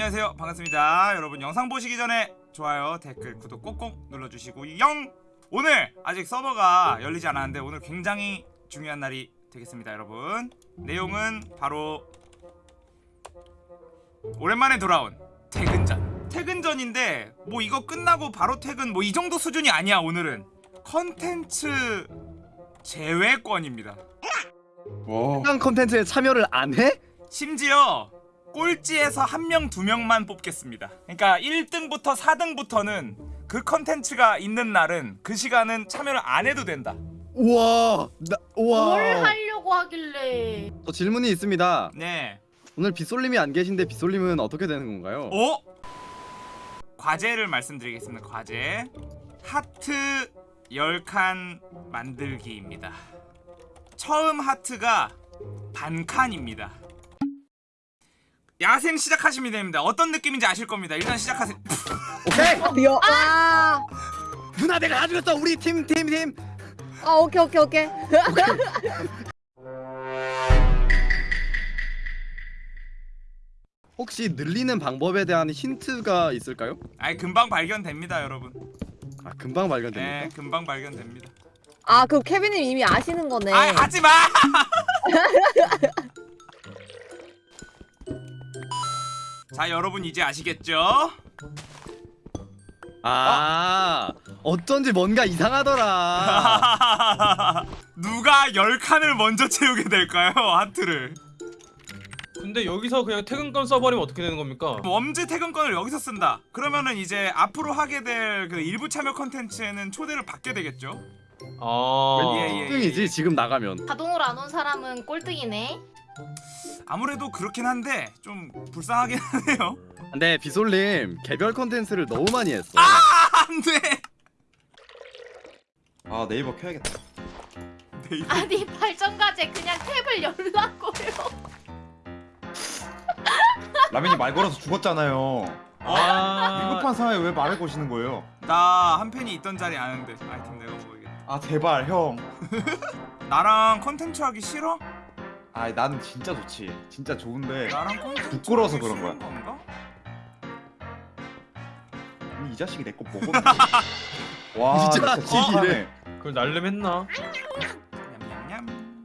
안녕하세요. 반갑습니다. 여러분 영상 보시기 전에 좋아요 댓글 구독 꼭꼭 눌러주시고 영! 오늘 아직 서버가 열리지 않았는데 오늘 굉장히 중요한 날이 되겠습니다 여러분. 내용은 바로 오랜만에 돌아온 퇴근전. 퇴근전인데 뭐 이거 끝나고 바로 퇴근 뭐 이 정도 수준이 아니야 오늘은. 컨텐츠 제외권입니다. 와. 해당 컨텐츠에 참여를 안 해? 심지어 꼴찌에서 한 명 두 명만 뽑겠습니다. 그러니까 1등부터 4등부터는 그 컨텐츠가 있는 날은 그 시간은 참여를 안 해도 된다. 우와, 나, 우와. 뭘 하려고 하길래 저 질문이 있습니다. 네. 오늘 빗솔님이 안 계신데 빗솔님은 어떻게 되는 건가요? 어? 과제를 말씀드리겠습니다. 과제. 하트 10칸 만들기입니다. 처음 하트가 반 칸입니다. 야생 시작하시면 됩니다. 어떤 느낌인지 아실 겁니다. 일단 시작하세요. 오케이. 여, 아, 누나 내가 가져갔어. 우리 팀, 팀, 팀. 아, 오케이, 오케이, 오케이. 혹시 늘리는 방법에 대한 힌트가 있을까요? 아이 금방 발견됩니다, 여러분. 아, 금방 발견됩니까? 네, 금방 발견됩니다. 아, 그럼 케빈님 이미 아시는 거네. 아, 하지 마. 자, 여러분 이제 아시겠죠? 아, 어 쩐지 뭔가 이상하더라. 누가 10칸을 먼저 채우게 될까요? 하트를. 근데 여기서 그냥 퇴근권 써버리면 어떻게 되는 겁니까? 웜즈 퇴근권을 여기서 쓴다. 그러면은 이제 앞으로 하게 될 그 일부 참여 컨텐츠에는 초대를 받게 되겠죠? 아. 예, 예. 1등이지 지금 나가면. 자동으로 안 온 사람은 꼴등이네. 아무래도 그렇긴 한데 좀 불쌍하긴 하네요. 근데 빗솔님 개별 컨텐츠를 너무 많이 했어. 안 돼. 아 네이버 켜야겠다 네이버. 아니 발전과제 그냥 탭을 열라고요. 라면이 말 걸어서 죽었잖아요 아. 위급한 상황에 왜 말을 거시는 거예요? 나 한 팬이 있던 자리 아는데 아이템 내가 먹어야겠다. 아 제발 형 나랑 컨텐츠 하기 싫어? 아, 나는 진짜 좋지. 진짜 좋은데 나랑 부끄러워서 그런 거야. 건가? 이 자식이 내 거 먹었네. 와, 이 진짜 자식이래. 찌하네. 그걸 날름 했나? 냠냠냠.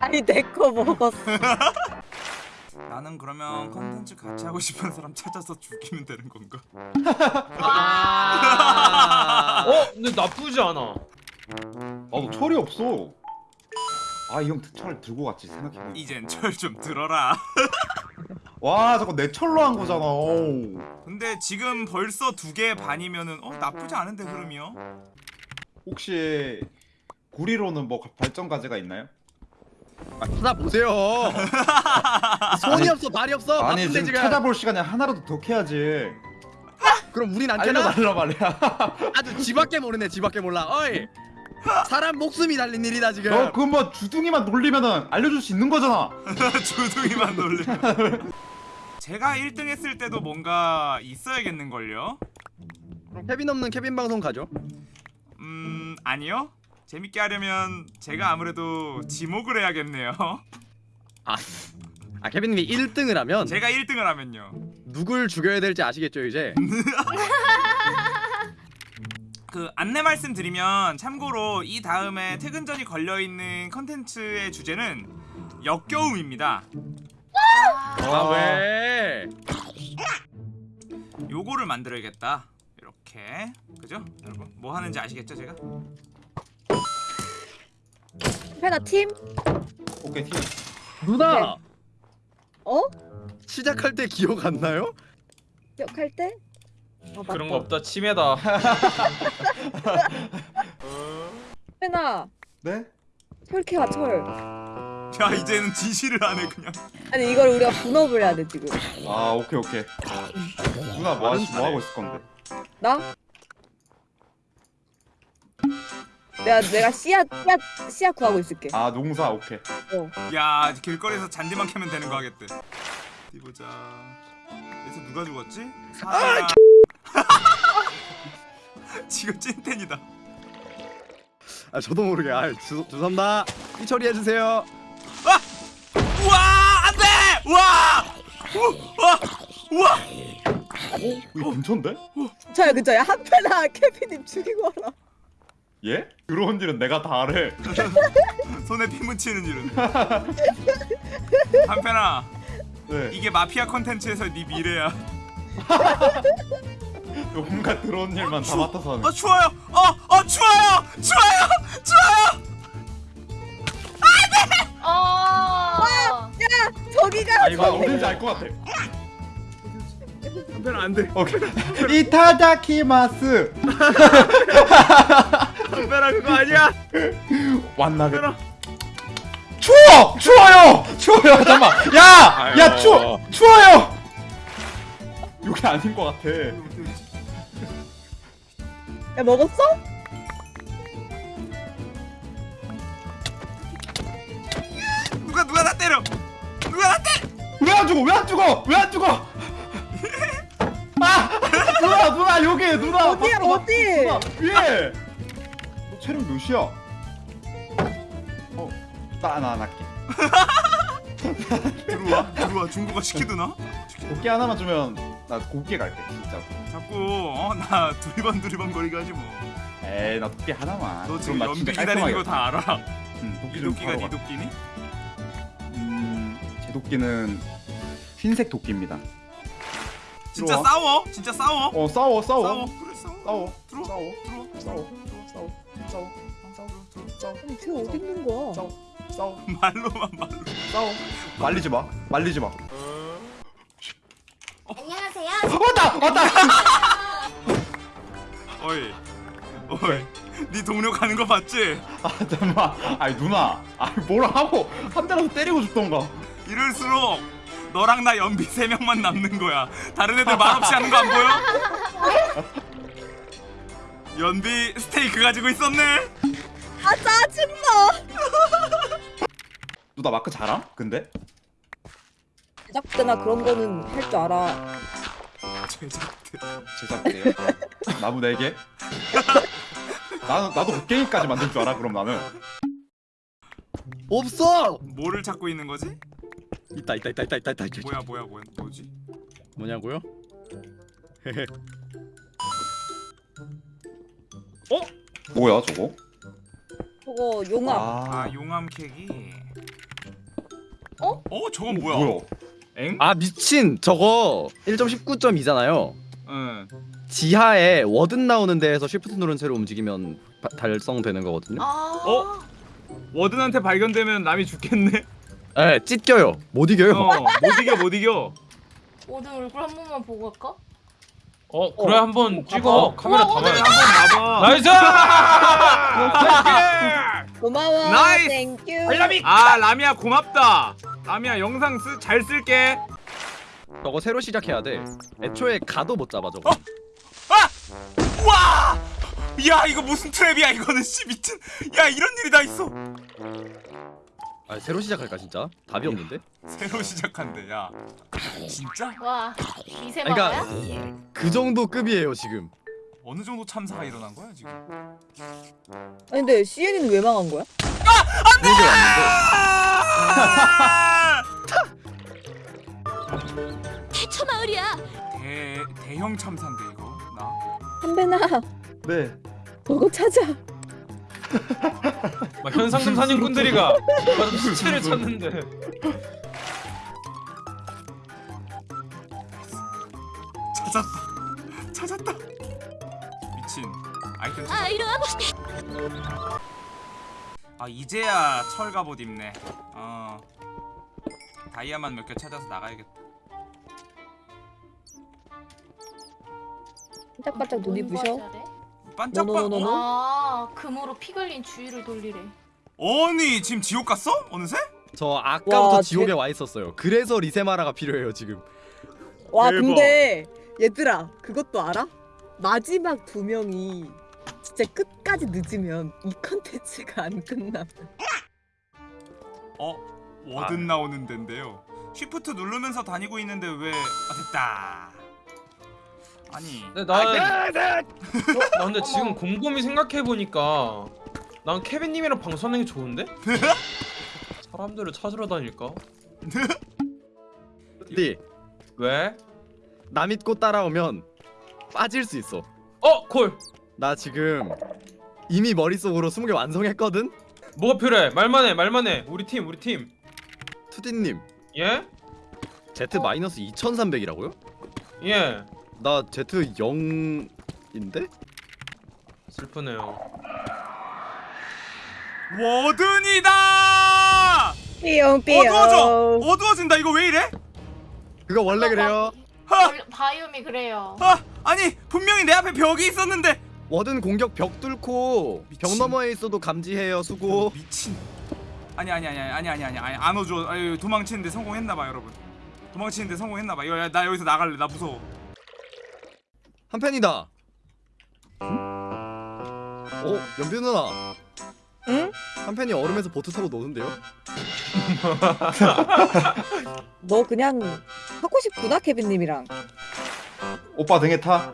아니, 내 거 먹었어. 나는 그러면 컨텐츠 같이 하고 싶은 사람 찾아서 죽이면 되는 건가? 아. 어? 근데 나쁘지 않아. 아, 너 철이 없어. 아, 이 형 철 들고 갔지 생각해. 이젠 철 좀 들어라. 와, 저거 내 철로 한 거잖아. 어우. 근데 지금 벌써 두 개 반이면은 어 나쁘지 않은데 흐름이요? 혹시 구리로는 뭐 발전 과제가 있나요? 아, 찾아보세요. 손이 아니, 없어, 발이 없어. 아니 지금 지금. 찾아볼 시간에 하나라도 더 캐야지. 그럼 우린 안 되나? 알려달라 말이야. 아주 지밖에 모르네, 지밖에 몰라. 어이. 사람 목숨이 달린 일이다 지금. 너 그거 뭐 주둥이만 놀리면은 알려줄 수 있는 거잖아. 주둥이만 놀래. 제가 1등 했을 때도 뭔가 있어야겠는걸요? 그럼 케빈 없는 케빈 방송 가죠. 음 아니요. 재밌게 하려면 제가 아무래도 지목을 해야겠네요. 아, 아 케빈님이 1등을 하면 제가 1등을 하면요. 누굴 죽여야 될지 아시겠죠 이제? 그 안내 말씀드리면 참고로 이 다음에 퇴근 전이 걸려 있는 컨텐츠의 주제는 역겨움입니다. 아 왜? 요거를 만들어야겠다. 이렇게 그죠? 여러분 뭐 하는지 아시겠죠 제가? 페나 팀? 오케이 팀. 누나 어? 시작할 때 기억 안 나요? 기억할 때? 어, 그런. 거 없다. 치매다. 페나, 네? 철캐와 철. 야 이제는 지시를 하네 그냥. 아니, 이걸 우리가 분업을 해야 돼, 지금. 아 오케이 오케이. 누나 뭐, 하시, 뭐 하고 있을 건데? 나? 내가, 내가 씨앗, 씨앗, 씨앗 구하고 있을게. 아 농사 오케이. 어. 야 길거리에서 잔디만 캐면 되는 거 하겠대. 어디 보자. 여기서 누가 죽었지? 아, 지금 찐텐이다. 아 저도 모르게 아 죄- 죄송합니다 이 처리해 주세요 우와 안돼! 우와! 우, 와! 우와 아니 여기 근처인데? 저야 그저야 한패나 케빈님 죽이고 와라 예? 들어온 일은 내가 다 알아. 손에 피 묻히는 일은 한편아 네. 이게 마피아 컨텐츠에서 네 미래야 온갖 들어온 일만 다 맡아서 하는. 어 추워요 어어 추워요 추워요 추워요 어. 저기가 아, 이거 아 어딘지 알 것 같아. 한편아 안돼 오케이. 이타다키마스. 한편아 그거 아니야 왔나게. 추워! 추워요! 추워요! 잠깐만. 야! 야 추워! 추워요! 여기 아닌 것 같아. 야 먹었어? 누가 누가 나 때려 누가 나 때려 왜 안 죽어? 왜 안 죽어? 왜 안 죽어? 아! 누나 누나 여기 누나 어디야, 밖으로 어디? 누나 위에 너 체력 몇이야? 어, 나나 할게. 들어와 들어와 중국어 시키드나 도끼 하나만 주면 나 곱게 갈게 진짜. 자꾸 어 나 두리번 두리번 거리게 하지 뭐너 에이 나 도끼 하나만. 지금 그럼 나 연비 기다리는 거 다 알아. 응, 도끼 이좀 도끼가 네 가. 도끼니? 음, 제 도끼는 흰색 도끼입니다. 진짜 들어와. 싸워? 진짜 싸워? 어 싸워 싸워. 싸워. 그래 싸워. 싸워. 들어와. 싸워. 들어와. 싸워. 싸워 싸워. 싸워. 싸워 쟤 어디 있는 거야? 싸워. 싸워. 말로만 말로. 싸워. 말리지 마. 말리지 마. 안녕하세요. 왔다 왔다 어이 어이 네 동료 가는 거 봤지? 아 잠깐만 아니 누나 아니 뭐라 하고 한 대라도 때리고 죽던가 이럴수록 너랑 나 연비 세 명만 남는 거야 다른 애들 말없이 하는 거 안 보여? 연비 스테이크 가지고 있었네 아 짜증나 누나 마크 잘함? 근데? 제작대나 그런 거는 할 줄 알아 제작대 제작대요 나무 4개? 나는 나도 곡괭이까지 만들 줄 알아 그럼 나는 없어 뭐를 찾고 있는 거지? 있다 있다 있다 있다 있다 있다 있다. 뭐야 뭐야 뭐야 뭐지? 뭐냐고요? 뭐야 저거? 저거 용암 아 용암 캐기 어? 어? 저건 뭐야? 뭐야? 엥? 아 미친 저거 1.19.2잖아요 응 지하에 워든 나오는 데에서 shift 누른 채로 움직이면 바- 달성되는 거거든요 아. 어? 워든한테 발견되면 남이 죽겠네 에 찢겨요 못 이겨요 어, 못 이겨 못 이겨 오늘 얼굴 한 번만 보고 갈까? 어 그래 한번 찍어 카메라 어, 한번 봐봐 nice 고마워 nice! Thank you 아 라미야 고맙다 라미야 영상 쓰, 잘 쓸게. 저거 새로 시작해야 돼. 애초에 가도 못 잡아 저거. 와! 야 이거 무슨 트랩이야 이거는. 씨 미친. 야 이런 일이 다 있어. 아 새로 시작할까 진짜? 답이 없는데? 새로 시작한대 야. 진짜? 와. 이세 그러니까? 그 정도 급이에요 지금. 어느 정도 참사가 일어난 거야 지금? 아니 근데 CN이는 왜 망한 거야? 아! 대처 대 대형 참사인데 이거? 나? 한배나 네. 저거 찾아 막 현상금 사냥꾼들이가 시체를 찾는데. 찾았다 찾았다. 미친. 아이템 찾았다. 아 이리 와. 아 이제야 철 갑옷 입네. 어. 다이아만 몇 개 찾아서 나가야겠다 반짝반짝 눈이 뭔 부셔 거야, 저래? 반짝반 노노노노노? 어? 아 금으로 피 흘린 주위를 돌리래. 아니 지금 지옥 갔어? 어느새? 저 아까부터 와, 지옥에 쟤- 와 있었어요 그래서 리세마라가 필요해요 지금 와 대박. 근데 얘들아 그것도 알아? 마지막 두 명이 진짜 끝까지 늦으면 이 컨텐츠가 안 끝나 어? 워든 나오는 데인데요 쉬프트 누르면서 다니고 있는데 왜 아, 됐다 아니 근데 난, 나 근데 지금 곰곰이 생각해 보니까 난 케빈님이랑 방송하는 게 좋은데? 사람들을 찾으러 다닐까? 근데 왜? 나 믿고 따라오면 빠질 수 있어. 어 콜. 나 지금 이미 머릿속으로 20개 완성했거든. 뭐가 필요해? 말만 해 말만 해. 우리 팀 우리 팀. 투디님 예? Z 마이너스 2,300이라고요? 예. 나 Z 0인데? 슬프네요. 워든이다 삐용 삐용. 어두워져 어두워진다 이거 왜 이래? 그거 원래 그래요. 하! 원래 바이옴이 그래요. 아 아니 분명히 내 앞에 벽이 있었는데 워든 공격 벽 뚫고 벽 미친. 너머에 있어도 감지해요. 수고. 미친 아니 아니 아니 아니 아니 아니 아니 안 오죠 아유 도망치는데 성공했나 봐 여러분 도망치는데 성공했나 봐 이거 야, 나 여기서 나갈래 나 무서워 한 팬이다. 어, 연비 누나. 응? 한 팬이 얼음에서 보트 타고 노는데요? 너 그냥 하고 싶구나 케빈님이랑. 오빠 등에 타.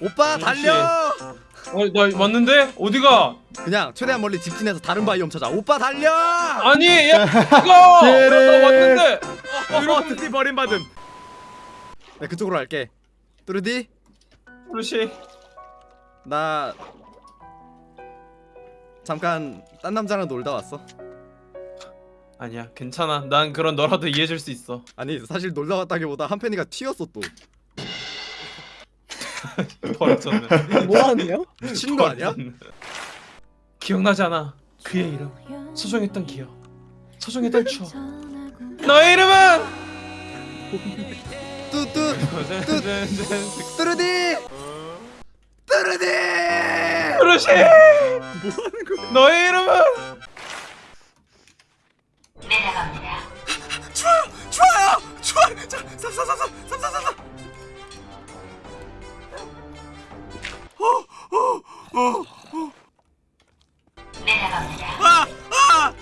오빠 달려! 어 나 왔는데 어디가? 그냥 최대한 멀리 직진해서 다른 바이옴 찾아. 오빠 달려! 아니 야 이거 나 왔는데. 어, 드디 버림받음. 네 그쪽으로 갈게. 뚜르디, 루시. 나 잠깐 딴 남자랑 놀다 왔어. 아니야 괜찮아. 난 그런 너라도 이해해줄 수 있어. 아니 사실 놀다 왔다기보다 한 팬이가 튀었어 또. 버렸었네. 뭐 하네요? 미친 거 아니야? 기억나지 않아? 그의 이름. 소중했던 기억. 소중했던 추억. 너의 이름은. 뚜뚜 뚜르디, 뚜르디. 루시. 너의 이름은. 좋아요 좋아요 좋아요 자 삽삽삽삽 삽삽삽삽 어어어어 아! 아!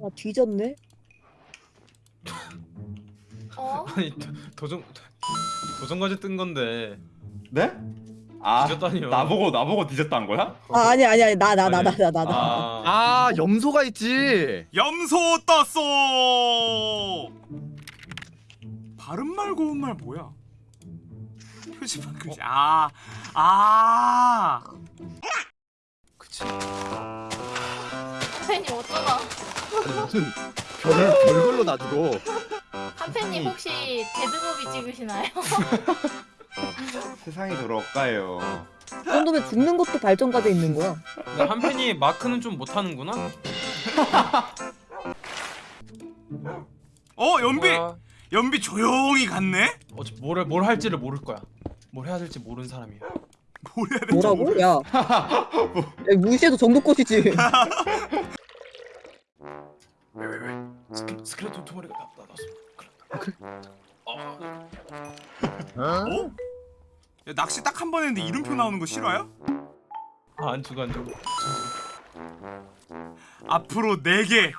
아 뒤졌네. 아니 도, 도전 도전 과제 뜬 건데 네? 아 뒤졌다니요. 나보고 나보고 뒤졌다는 거야? 아 아니 아니 아니 나 나 나 나 나 나 나. 아, 아 염소가 있지. 염소 떴어 발음 말 고운 말 뭐야 표지판 글씨 아아 그치. 한팬님 어쩌다? 아니, 무슨 별을 별걸로 놔두고. 한팬님 혹시 데드무비 찍으시나요? 세상이 돌아올까요? 그 정도면 죽는 것도 발전까지 있는 거야. 근데 한 팬이 마크는 좀 못하는구나. 어 연비 뭐야? 연비 조용히 갔네 어차 뭘, 뭘 할지를 모를 거야. 뭘 해야 될지 모르는 사람이야. 뭘 해야 될지 뭐라고? 모르- 야. 야 무시해도 정도꽃이지. 스킬 스켈레톤 두 마리가 나 나왔어. 그래. 어, 어? 야, 낚시 딱 한 번 했는데 이름표 나오는 거 싫어요? 아, 안 죽어 안 죽어. 앞으로 4개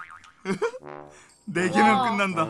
4개면 우와. 끝난다